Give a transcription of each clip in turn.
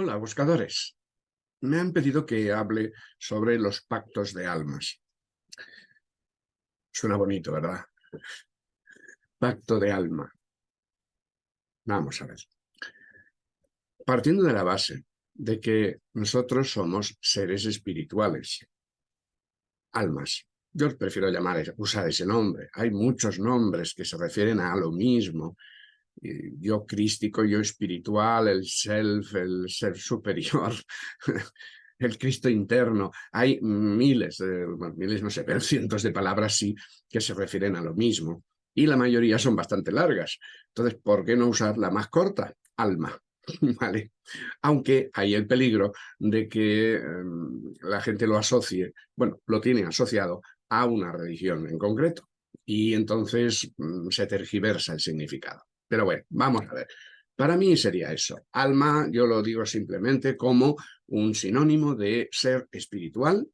Hola, buscadores. Me han pedido que hable sobre los pactos de almas. Suena bonito, ¿verdad? Pacto de alma. Vamos a ver. Partiendo de la base de que nosotros somos seres espirituales, almas. Yo prefiero llamar, usar ese nombre. Hay muchos nombres que se refieren a lo mismo, yo crístico, yo espiritual, el self, el ser superior, el Cristo interno. Hay miles, miles no sé, pero cientos de palabras sí que se refieren a lo mismo. Y la mayoría son bastante largas. Entonces, ¿por qué no usar la más corta? Alma. ¿Vale? Aunque hay el peligro de que em, la gente lo asocie, bueno, lo tiene asociado a una religión en concreto. Y entonces mm, se tergiversa el significado. Pero bueno, vamos a ver. Para mí sería eso. Alma, yo lo digo simplemente como un sinónimo de ser espiritual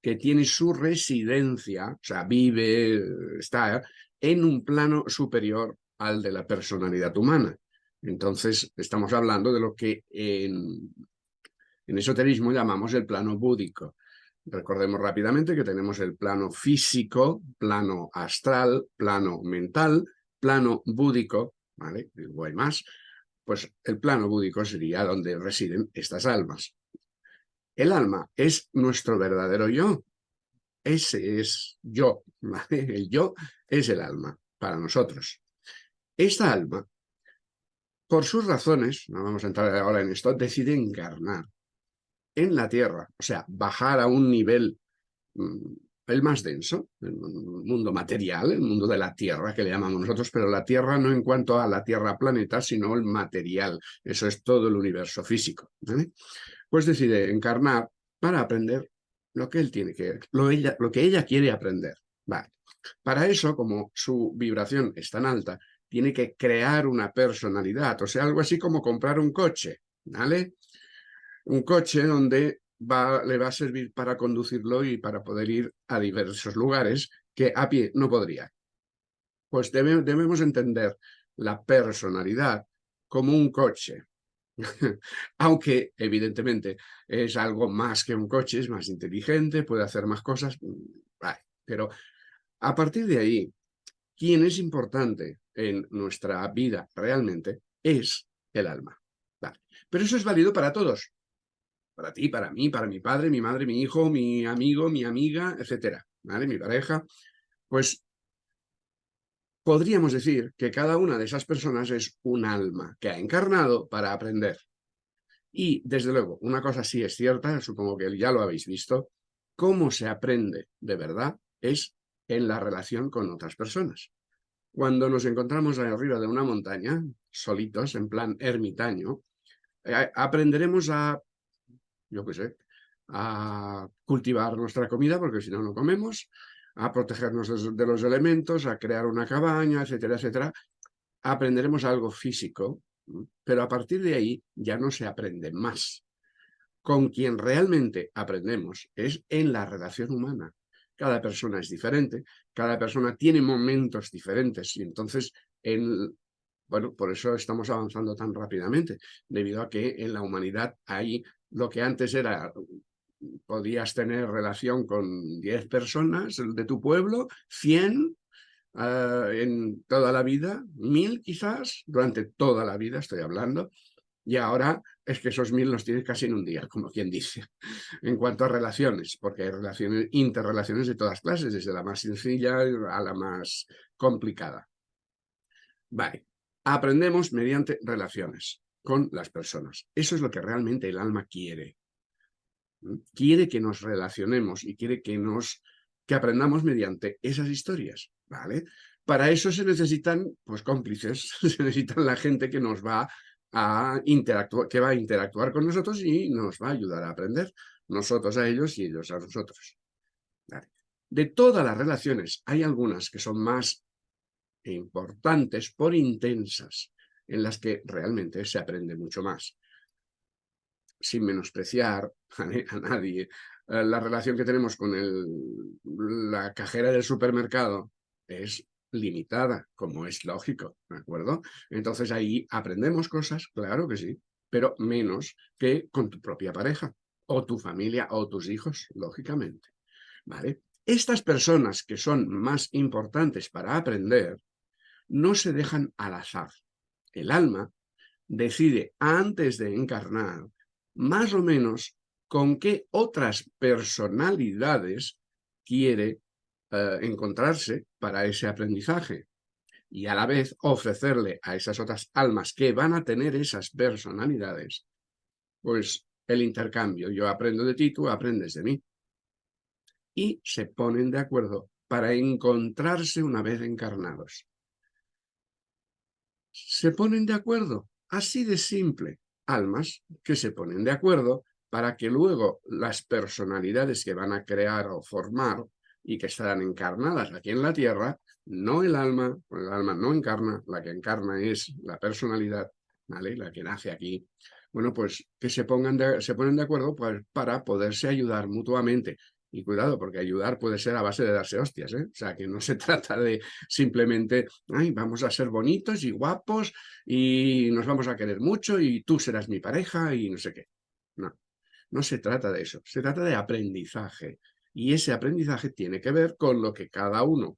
que tiene su residencia, o sea, vive, está en un plano superior al de la personalidad humana. Entonces, estamos hablando de lo que en, en esoterismo llamamos el plano búdico. Recordemos rápidamente que tenemos el plano físico, plano astral, plano mental, plano búdico, ¿vale? O hay más, pues el plano búdico sería donde residen estas almas. El alma es nuestro verdadero yo. Ese es yo, El yo es el alma para nosotros. Esta alma, por sus razones, no vamos a entrar ahora en esto, decide encarnar en la tierra, o sea, bajar a un nivel mm, el más denso, el mundo material, el mundo de la Tierra, que le llamamos nosotros, pero la Tierra no en cuanto a la Tierra planeta, sino el material. Eso es todo el universo físico. Pues decide encarnar para aprender lo que él tiene que, lo, ella, lo que ella quiere aprender. Vale. Para eso, como su vibración es tan alta, tiene que crear una personalidad, o sea, algo así como comprar un coche, ¿vale? Un coche donde le va a servir para conducirlo y para poder ir a diversos lugares que a pie no podría. Pues debemos entender la personalidad como un coche. Aunque, evidentemente, es algo más que un coche, es más inteligente, puede hacer más cosas, mm, pero a partir de ahí, quien es importante en nuestra vida realmente es el alma. Pero eso es válido para todos, para ti, para mí, para mi padre, mi madre, mi hijo, mi amigo, mi amiga, etcétera. Mi pareja, pues podríamos decir que cada una de esas personas es un alma que ha encarnado para aprender. Y, desde luego, una cosa sí es cierta, supongo que ya lo habéis visto, cómo se aprende de verdad es en la relación con otras personas. Cuando nos encontramos arriba de una montaña, solitos, en plan ermitaño, eh, aprenderemos a yo qué sé, a cultivar nuestra comida, porque si no, no comemos, a protegernos de los elementos, a crear una cabaña, etcétera, etcétera, aprenderemos algo físico, pero a partir de ahí ya no se aprende más. Con quien realmente aprendemos es en la relación humana. Cada persona es diferente, cada persona tiene momentos diferentes y entonces en, bueno, por eso estamos avanzando tan rápidamente, debido a que en la humanidad hay lo que antes era, podías tener relación con 10 personas de tu pueblo, 100 ah, en toda la vida, 1000 quizás, durante toda la vida estoy hablando, y ahora es que esos mil los tienes casi en un día, como quien dice, en cuanto a relaciones, porque hay relaciones, interrelaciones de todas clases, desde la más sencilla a la más complicada. Vale, aprendemos mediante relaciones con las personas. Eso es lo que realmente el alma quiere. Quiere que nos relacionemos y quiere que nos que aprendamos mediante esas historias, ¿vale? Para eso se necesitan, pues, cómplices, se necesitan la gente que nos va a interactuar, que va a interactuar con nosotros y nos va a ayudar a aprender, nosotros a ellos y ellos a nosotros. De todas las relaciones, hay algunas que son más importantes por intensas, en las que realmente se aprende mucho más. Sin menospreciar a, nadie, eh, la relación que tenemos con el, la cajera del supermercado es limitada, como es lógico, ¿de acuerdo? Entonces ahí aprendemos cosas, claro que sí, pero menos que con tu propia pareja, o tu familia, o tus hijos, lógicamente. ¿Vale? Estas personas que son más importantes para aprender, no se dejan al azar. El alma decide antes de encarnar más o menos con qué otras personalidades quiere eh, encontrarse para ese aprendizaje y a la vez ofrecerle a esas otras almas que van a tener esas personalidades, pues el intercambio. Yo aprendo de ti, tú aprendes de mí. Y se ponen de acuerdo para encontrarse una vez encarnados. Se ponen de acuerdo, así de simple. Almas que se ponen de acuerdo para que luego las personalidades que van a crear o formar y que estarán encarnadas aquí en la Tierra, no el alma, el alma no encarna, la que encarna es la personalidad, ¿vale? La que nace aquí. Bueno, pues que se, pongan se ponen de acuerdo pues, para poderse ayudar mutuamente. Y cuidado, porque ayudar puede ser a base de darse hostias, ¿eh? O sea, que no se trata de simplemente, ay, vamos a ser bonitos y guapos y nos vamos a querer mucho y tú serás mi pareja y no sé qué. No, no se trata de eso. Se trata de aprendizaje. Y ese aprendizaje tiene que ver con lo que cada uno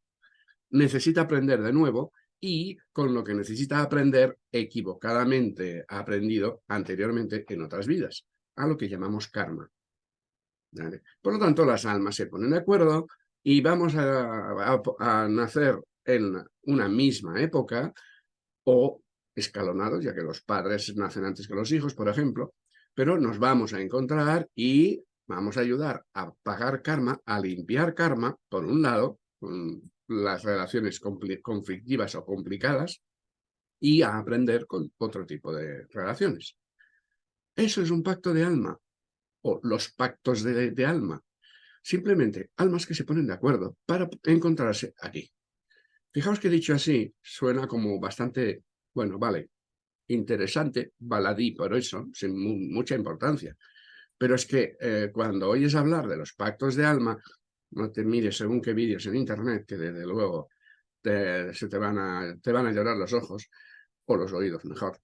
necesita aprender de nuevo y con lo que necesita aprender equivocadamente aprendido anteriormente en otras vidas, a lo que llamamos karma. Por lo tanto, las almas se ponen de acuerdo y vamos a, nacer en una misma época o escalonados, ya que los padres nacen antes que los hijos, por ejemplo, pero nos vamos a encontrar y vamos a ayudar a pagar karma, a limpiar karma, por un lado, con las relaciones conflictivas o complicadas, y a aprender con otro tipo de relaciones. Eso es un pacto de alma, o los pactos de, alma. Simplemente almas que se ponen de acuerdo para encontrarse aquí. Fijaos que dicho así, suena como bastante, bueno, vale, interesante, baladí por eso, sin mucha importancia. Pero es que eh, cuando oyes hablar de los pactos de alma, no te mires según qué vídeos en internet, que desde luego te, se te van, a, te van a llorar los ojos, o los oídos mejor,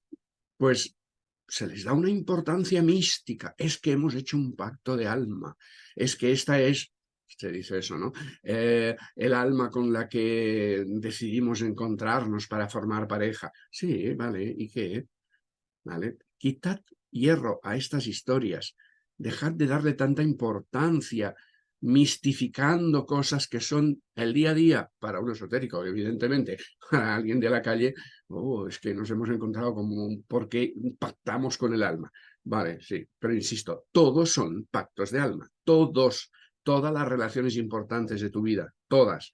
pues se les da una importancia mística. Es que hemos hecho un pacto de alma. Es que esta es, se dice eso, ¿no? Eh, el alma con la que decidimos encontrarnos para formar pareja. Sí, vale, ¿y qué? ¿Vale? Quitad hierro a estas historias dejad de darle tanta importancia, mistificando cosas que son el día a día para un esotérico, evidentemente, para alguien de la calle, oh, es que nos hemos encontrado como un porque pactamos con el alma. Vale, sí, pero insisto, todos son pactos de alma, todos, todas las relaciones importantes de tu vida, todas.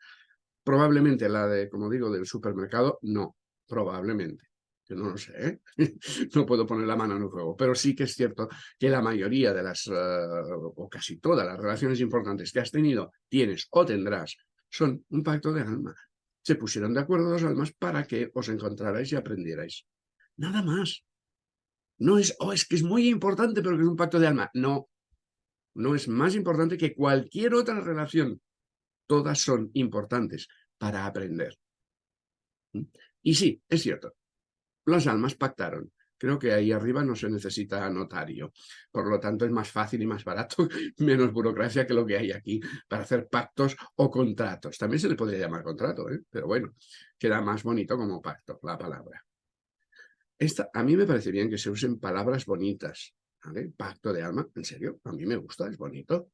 Probablemente la de, como digo, del supermercado, no, probablemente no lo sé, no puedo poner la mano en el fuego, pero sí que es cierto que la mayoría de las, eh, o casi todas las relaciones importantes que has tenido, tienes o tendrás, son un pacto de alma. Se pusieron de acuerdo dos almas para que os encontrarais y aprendierais. Nada más. No es, oh, es que es muy importante, pero que es un pacto de alma. No, no es más importante que cualquier otra relación. Todas son importantes para aprender. ¿Mm? Y sí, es cierto, las almas pactaron. Creo que ahí arriba no se necesita notario. Por lo tanto, es más fácil y más barato, menos burocracia que lo que hay aquí para hacer pactos o contratos. También se le podría llamar contrato, ¿eh? pero bueno, queda más bonito como pacto, la palabra. Esta, a mí me parece bien que se usen palabras bonitas. Pacto de alma, en serio, a mí me gusta, es bonito.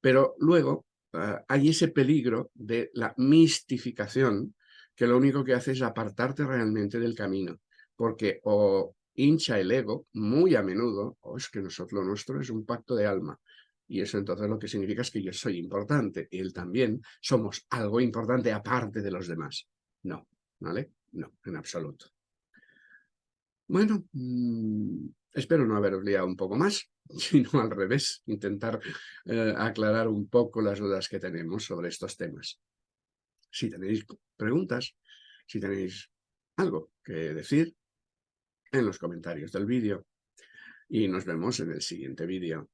Pero luego ah, hay ese peligro de la mistificación que lo único que hace es apartarte realmente del camino porque o hincha el ego muy a menudo, o es que nosotros lo nuestro es un pacto de alma. Y eso entonces lo que significa es que yo soy importante, y él también, somos algo importante aparte de los demás. No, ¿vale? No, en absoluto. Bueno, mm, espero no haberos liado un poco más, sino al revés, intentar eh, aclarar un poco las dudas que tenemos sobre estos temas. Si tenéis preguntas, si tenéis algo que decir, en los comentarios del vídeo. Y nos vemos en el siguiente vídeo.